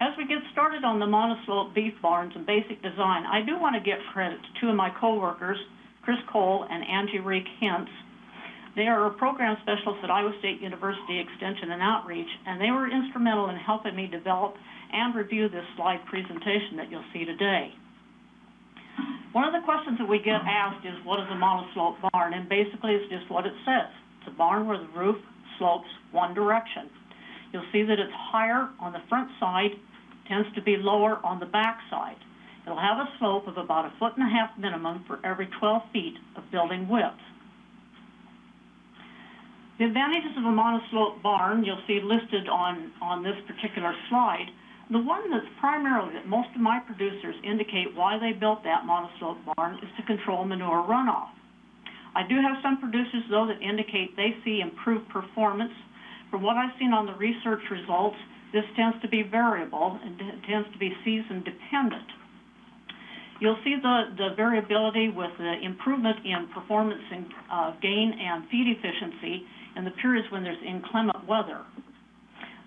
As we get started on the monoslope beef barns and basic design, I do want to give credit to two of my coworkers, Kris Kohl and Angie Reek Hintz. They are program specialists at Iowa State University Extension and Outreach, and they were instrumental in helping me develop and review this slide presentation that you'll see today. One of the questions that we get asked is, what is a monoslope barn? And basically, it's just what it says. It's a barn where the roof slopes one direction. You'll see that it's higher on the front side, tends to be lower on the back side. It'll have a slope of about a foot and a half minimum for every 12 feet of building width. The advantages of a monoslope barn you'll see listed on, on this particular slide. The one that's primarily that most of my producers indicate why they built that monoslope barn is to control manure runoff. I do have some producers though that indicate they see improved performance. From what I've seen on the research results, this tends to be variable and tends to be season dependent. You'll see the, the variability with the improvement in performance and uh, gain and feed efficiency in the periods when there's inclement weather.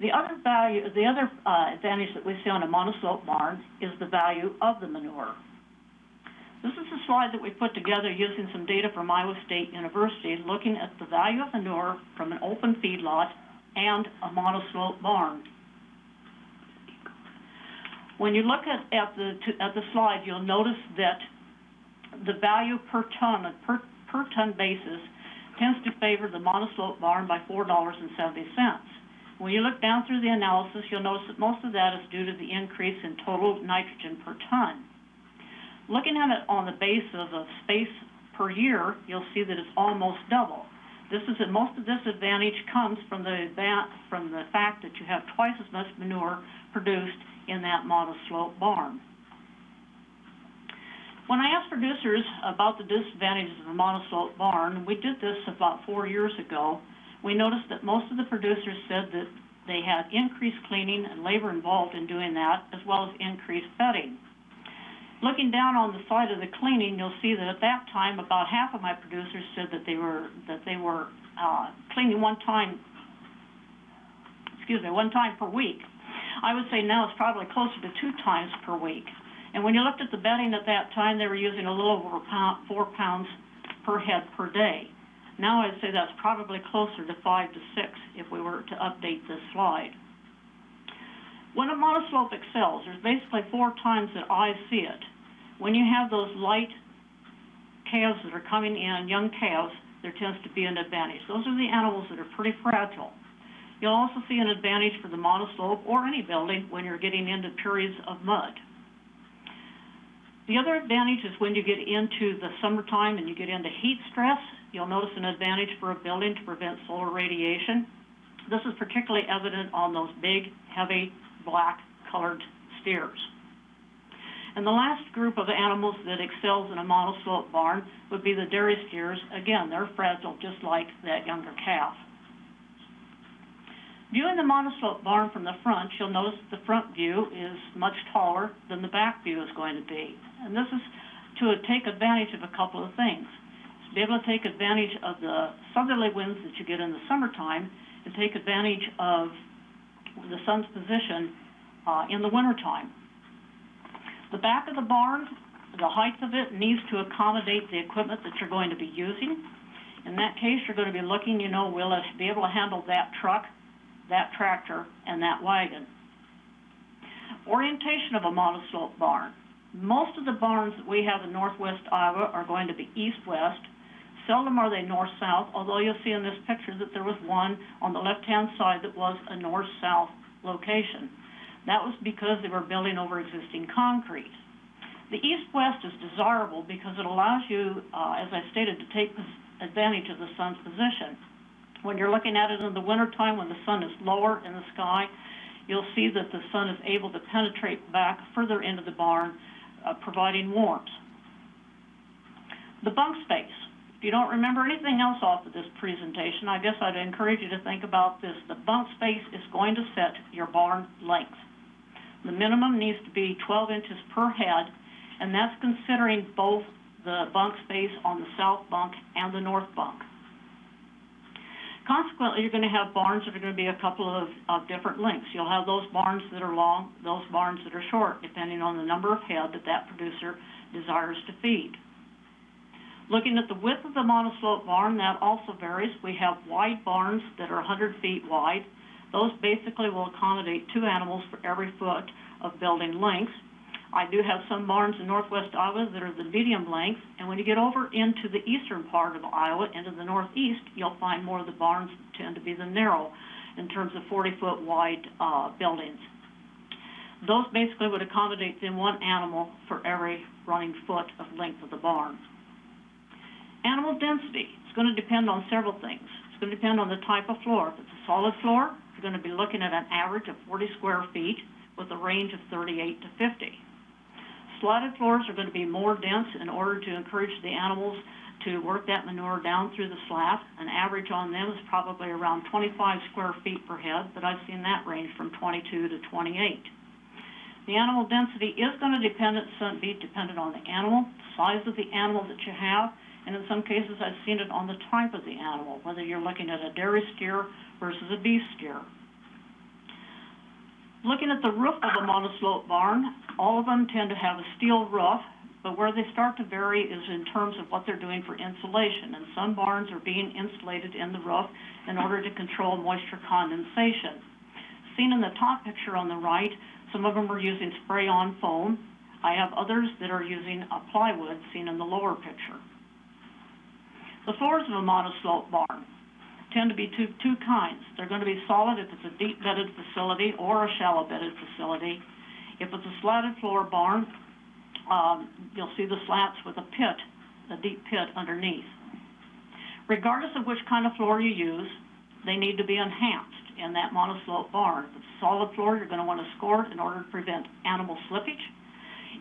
The other value, the other uh, advantage that we see on a monoslope barn is the value of the manure. This is a slide that we put together using some data from Iowa State University looking at the value of manure from an open feedlot and a monoslope barn. When you look at, at, the, at the slide, you'll notice that the value per ton, per, per ton basis, tends to favor the monoslope barn by $4.70. When you look down through the analysis, you'll notice that most of that is due to the increase in total nitrogen per ton. Looking at it on the basis of space per year, you'll see that it's almost double. This is that most of this advantage comes from the from the fact that you have twice as much manure produced in that monoslope barn. When I asked producers about the disadvantages of a monoslope barn, we did this about four years ago, we noticed that most of the producers said that they had increased cleaning and labor involved in doing that, as well as increased bedding. Looking down on the side of the cleaning, you'll see that at that time, about half of my producers said that they were that they were uh, cleaning one time, excuse me, one time per week. I would say now it's probably closer to two times per week. And when you looked at the bedding at that time, they were using a little over pound, four pounds per head per day. Now I'd say that's probably closer to five to six if we were to update this slide. When a monoslope excels, there's basically four times that I see it. When you have those light calves that are coming in, young calves, there tends to be an advantage. Those are the animals that are pretty fragile. You'll also see an advantage for the monoslope or any building when you're getting into periods of mud. The other advantage is when you get into the summertime and you get into heat stress, You'll notice an advantage for a building to prevent solar radiation. This is particularly evident on those big, heavy, black colored steers. And the last group of animals that excels in a monoslope barn would be the dairy steers. Again, they're fragile just like that younger calf. Viewing the monoslope barn from the front, you'll notice the front view is much taller than the back view is going to be. And this is to take advantage of a couple of things To be able to take advantage of the southerly winds that you get in the summertime and take advantage of the sun's position uh, in the wintertime. The back of the barn, the height of it needs to accommodate the equipment that you're going to be using. In that case, you're going to be looking, you know, will it be able to handle that truck, that tractor, and that wagon. Orientation of a monoslope barn. Most of the barns that we have in northwest Iowa are going to be east-west, Seldom are they north-south, although you'll see in this picture that there was one on the left-hand side that was a north-south location. That was because they were building over existing concrete. The east-west is desirable because it allows you, uh, as I stated, to take advantage of the sun's position. When you're looking at it in the wintertime, when the sun is lower in the sky, you'll see that the sun is able to penetrate back further into the barn, uh, providing warmth. The bunk space. If you don't remember anything else off of this presentation, I guess I'd encourage you to think about this. The bunk space is going to set your barn length. The minimum needs to be 12 inches per head, and that's considering both the bunk space on the south bunk and the north bunk. Consequently, you're gonna have barns that are gonna be a couple of, of different lengths. You'll have those barns that are long, those barns that are short, depending on the number of head that that producer desires to feed. Looking at the width of the monoslope barn, that also varies. We have wide barns that are hundred feet wide. Those basically will accommodate two animals for every foot of building length. I do have some barns in northwest Iowa that are the medium length, and when you get over into the eastern part of Iowa, into the northeast, you'll find more of the barns tend to be the narrow in terms of forty-foot wide, uh, buildings. Those basically would accommodate then one animal for every running foot of length of the barn. Animal density, it's gonna depend on several things. It's gonna depend on the type of floor. If it's a solid floor, you're gonna be looking at an average of forty square feet with a range of thirty-eight to fifty. Slatted floors are gonna be more dense in order to encourage the animals to work that manure down through the slat. An average on them is probably around twenty-five square feet per head, but I've seen that range from twenty-two to twenty-eight. The animal density is gonna dependent, so be dependent on the animal, size of the animal that you have, and in some cases, I've seen it on the type of the animal, whether you're looking at a dairy steer versus a beef steer. Looking at the roof of a monoslope barn, all of them tend to have a steel roof, but where they start to vary is in terms of what they're doing for insulation. And some barns are being insulated in the roof in order to control moisture condensation. Seen in the top picture on the right, some of them are using spray-on foam. I have others that are using a plywood, seen in the lower picture. The floors of a monoslope barn tend to be two, two kinds. They're gonna be solid if it's a deep bedded facility or a shallow bedded facility. If it's a slatted floor barn, um, you'll see the slats with a pit, a deep pit underneath. Regardless of which kind of floor you use, they need to be enhanced in that monoslope barn. If it's a solid floor, you're gonna wanna score it in order to prevent animal slippage.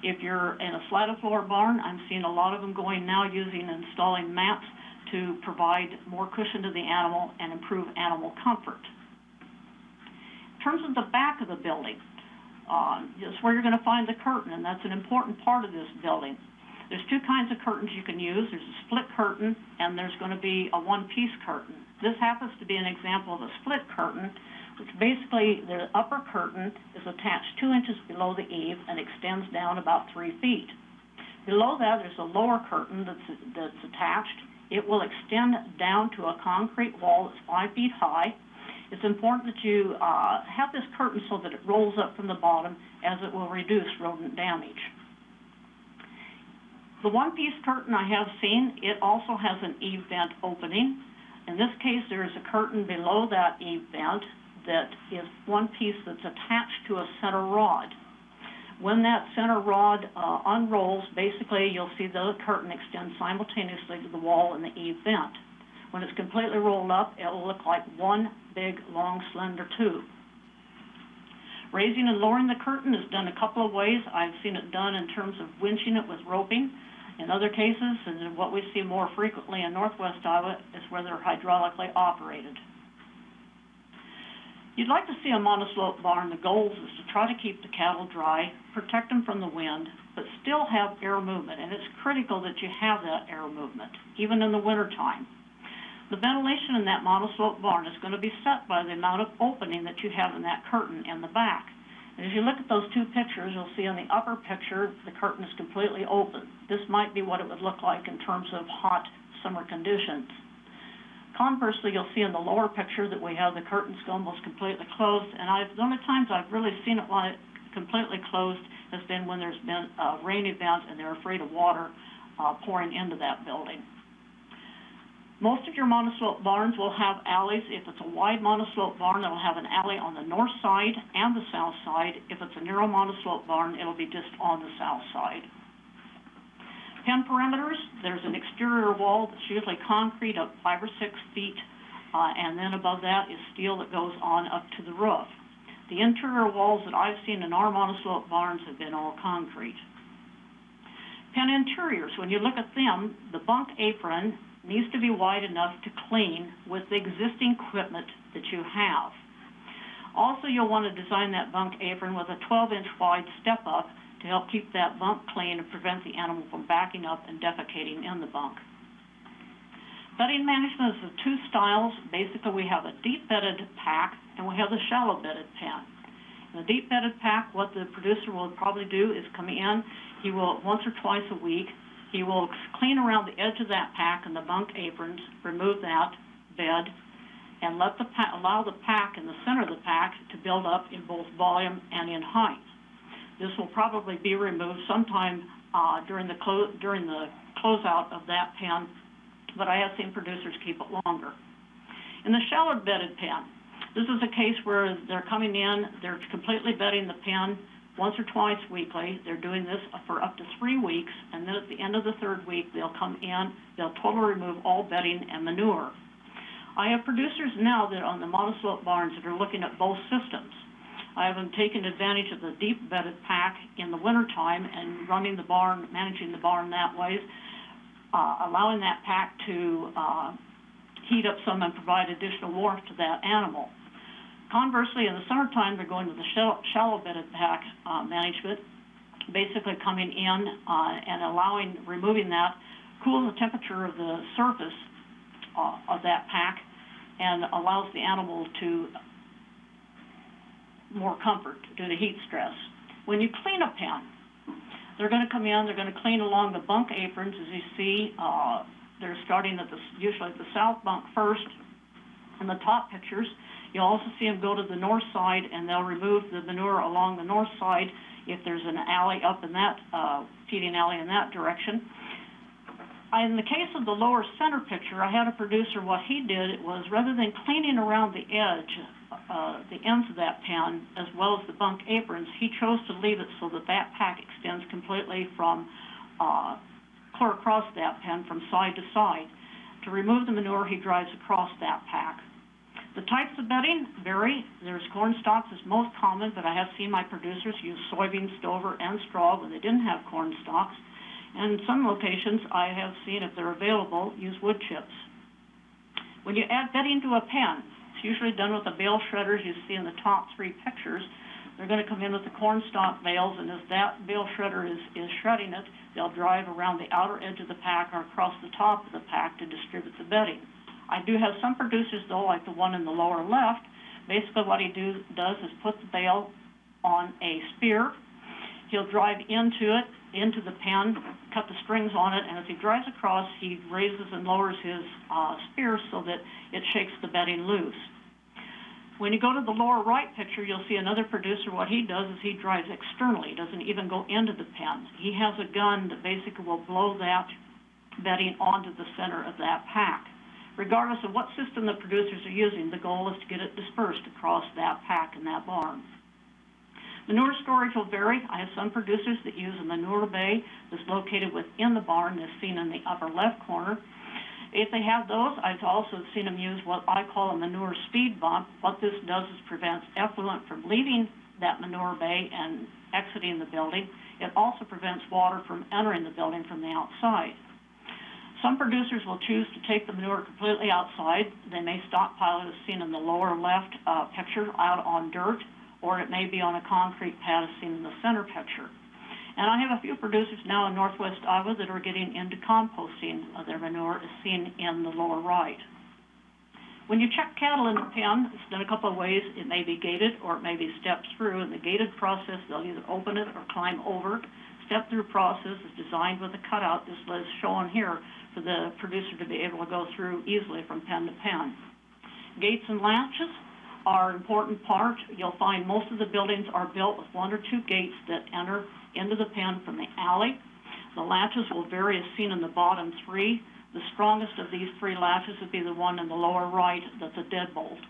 If you're in a slatted floor barn, I'm seeing a lot of them going now using, installing mats to provide more cushion to the animal and improve animal comfort. In terms of the back of the building, uh, is where you're gonna find the curtain, and that's an important part of this building. There's two kinds of curtains you can use. There's a split curtain, and there's gonna be a one-piece curtain. This happens to be an example of a split curtain, which basically, the upper curtain is attached two inches below the eave and extends down about three feet. Below that, there's a lower curtain that's, that's attached. It will extend down to a concrete wall that's five feet high. It's important that you, uh, have this curtain so that it rolls up from the bottom as it will reduce rodent damage. The one-piece curtain I have seen, it also has an eave vent opening. In this case, there is a curtain below that eave vent that is one piece that's attached to a center rod. When that center rod uh, unrolls, basically you'll see the curtain extend simultaneously to the wall and the eave vent. When it's completely rolled up, it will look like one big, long, slender tube. Raising and lowering the curtain is done a couple of ways. I've seen it done in terms of winching it with roping. In other cases, and what we see more frequently in northwest Iowa, is where they're hydraulically operated. You'd like to see a monoslope barn, the goal is to try to keep the cattle dry, protect them from the wind, but still have air movement, and it's critical that you have that air movement, even in the wintertime. The ventilation in that monoslope barn is gonna be set by the amount of opening that you have in that curtain in the back. And if you look at those two pictures, you'll see in the upper picture, the curtain is completely open. This might be what it would look like in terms of hot summer conditions. Conversely, you'll see in the lower picture that we have the curtains almost completely closed, and I've, the only times I've really seen it like completely closed has been when there's been a rain event and they're afraid of water, uh, pouring into that building. Most of your monoslope barns will have alleys. If it's a wide monoslope barn, it'll have an alley on the north side and the south side. If it's a narrow monoslope barn, it'll be just on the south side. Pen perimeters, there's an exterior wall that's usually concrete up five or six feet, uh, and then above that is steel that goes on up to the roof. The interior walls that I've seen in our monoslope barns have been all concrete. Pen interiors, when you look at them, the bunk apron needs to be wide enough to clean with the existing equipment that you have. Also, you'll want to design that bunk apron with a 12-inch wide step-up to help keep that bunk clean and prevent the animal from backing up and defecating in the bunk. Bedding management is of two styles. Basically, we have a deep bedded pack and we have the shallow bedded pen. In the deep bedded pack, what the producer will probably do is come in, he will, once or twice a week, he will clean around the edge of that pack and the bunk aprons, remove that bed, and let the allow the pack in the center of the pack to build up in both volume and in height. This will probably be removed sometime, uh, during the during the closeout of that pen, but I have seen producers keep it longer. In the shallow bedded pen, this is a case where they're coming in, they're completely bedding the pen once or twice weekly. They're doing this for up to three weeks, and then at the end of the third week, they'll come in, they'll totally remove all bedding and manure. I have producers now that are on the monoslope barns that are looking at both systems. I have them taking advantage of the deep bedded pack in the wintertime and running the barn, managing the barn that way, uh, allowing that pack to, uh, heat up some and provide additional warmth to that animal. Conversely, in the summertime, they're going to the shallow, shallow bedded pack, uh, management, basically coming in, uh, and allowing, removing that, cool the temperature of the surface, uh, of that pack, and allows the animal to more comfort due to heat stress. When you clean a pen, they're gonna come in, they're gonna clean along the bunk aprons, as you see, uh, they're starting at the, usually at the south bunk first, in the top pictures. You'll also see them go to the north side, and they'll remove the manure along the north side if there's an alley up in that, uh, feeding alley in that direction. In the case of the lower center picture, I had a producer, what he did was rather than cleaning around the edge, uh, the ends of that pen, as well as the bunk aprons, he chose to leave it so that that pack extends completely from, uh, clear across that pen from side to side. To remove the manure, he drives across that pack. The types of bedding vary. There's corn stalks is most common, but I have seen my producers use soybean, stover, and straw when they didn't have corn stalks. And in some locations, I have seen, if they're available, use wood chips. When you add bedding to a pen, it's usually done with the bale shredders you see in the top three pictures. They're gonna come in with the corn stalk bales, and as that bale shredder is, is shredding it, they'll drive around the outer edge of the pack or across the top of the pack to distribute the bedding. I do have some producers though, like the one in the lower left, basically what he do, does is put the bale on a spear. He'll drive into it, into the pen, cut the strings on it, and as he drives across, he raises and lowers his, uh, spear so that it shakes the bedding loose. When you go to the lower right picture, you'll see another producer, what he does is he drives externally, doesn't even go into the pen. He has a gun that basically will blow that bedding onto the center of that pack. Regardless of what system the producers are using, the goal is to get it dispersed across that pack in that barn. Manure storage will vary. I have some producers that use a manure bay that's located within the barn, as seen in the upper left corner. If they have those, I've also seen them use what I call a manure speed bump. What this does is prevents effluent from leaving that manure bay and exiting the building. It also prevents water from entering the building from the outside. Some producers will choose to take the manure completely outside. They may stockpile it, as seen in the lower left uh, picture, out on dirt, or it may be on a concrete pad, seen in the center picture. And I have a few producers now in northwest Iowa that are getting into composting of their manure, as seen in the lower right. When you check cattle in the pen, it's done a couple of ways. It may be gated or it may be stepped through. In the gated process, they'll either open it or climb over it. Step-through process is designed with a cutout, just as shown here, for the producer to be able to go through easily from pen to pen. Gates and latches are an important part. You'll find most of the buildings are built with one or two gates that enter into the pen from the alley. The latches will vary as seen in the bottom three. The strongest of these three latches would be the one in the lower right that's a deadbolt.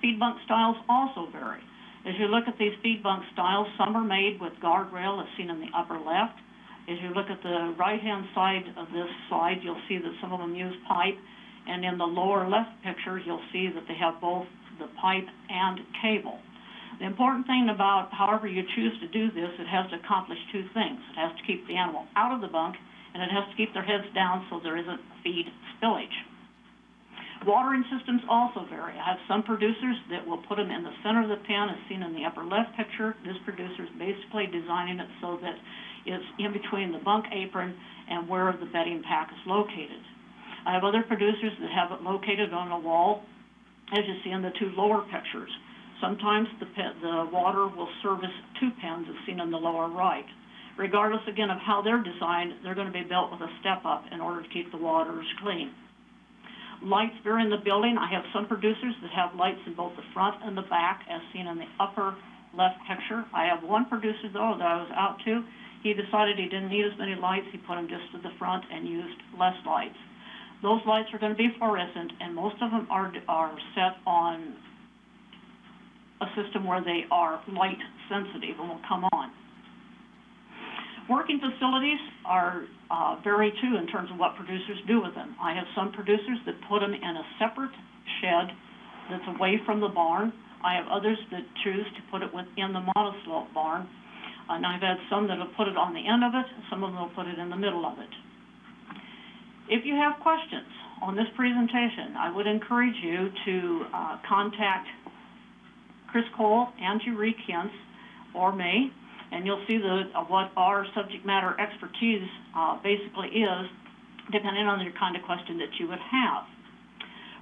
Feed bunk styles also vary. As you look at these feed bunk styles, some are made with guardrail as seen in the upper left. As you look at the right-hand side of this slide, you'll see that some of them use pipe. And in the lower left picture, you'll see that they have both the pipe and cable. The important thing about however you choose to do this, it has to accomplish two things. It has to keep the animal out of the bunk, and it has to keep their heads down so there isn't feed spillage. Watering systems also vary. I have some producers that will put them in the center of the pen, as seen in the upper left picture. This producer is basically designing it so that it's in between the bunk apron and where the bedding pack is located. I have other producers that have it located on a wall, as you see in the two lower pictures. Sometimes the the water will service two pens, as seen in the lower right. Regardless, again, of how they're designed, they're gonna be built with a step-up in order to keep the waters clean. Lights vary in the building. I have some producers that have lights in both the front and the back, as seen in the upper left picture. I have one producer, though, that I was out to. He decided he didn't need as many lights. He put them just to the front and used less lights. Those lights are gonna be fluorescent, and most of them are, are set on a system where they are light sensitive and will come on. Working facilities are, uh, vary too in terms of what producers do with them. I have some producers that put them in a separate shed that's away from the barn. I have others that choose to put it within the monoslope barn. And I've had some that'll put it on the end of it, some of them will put it in the middle of it. If you have questions on this presentation, I would encourage you to, uh, contact Kris Kohl, Angie Reed or me, and you'll see the, uh, what our subject matter expertise, uh, basically is, depending on the kind of question that you would have.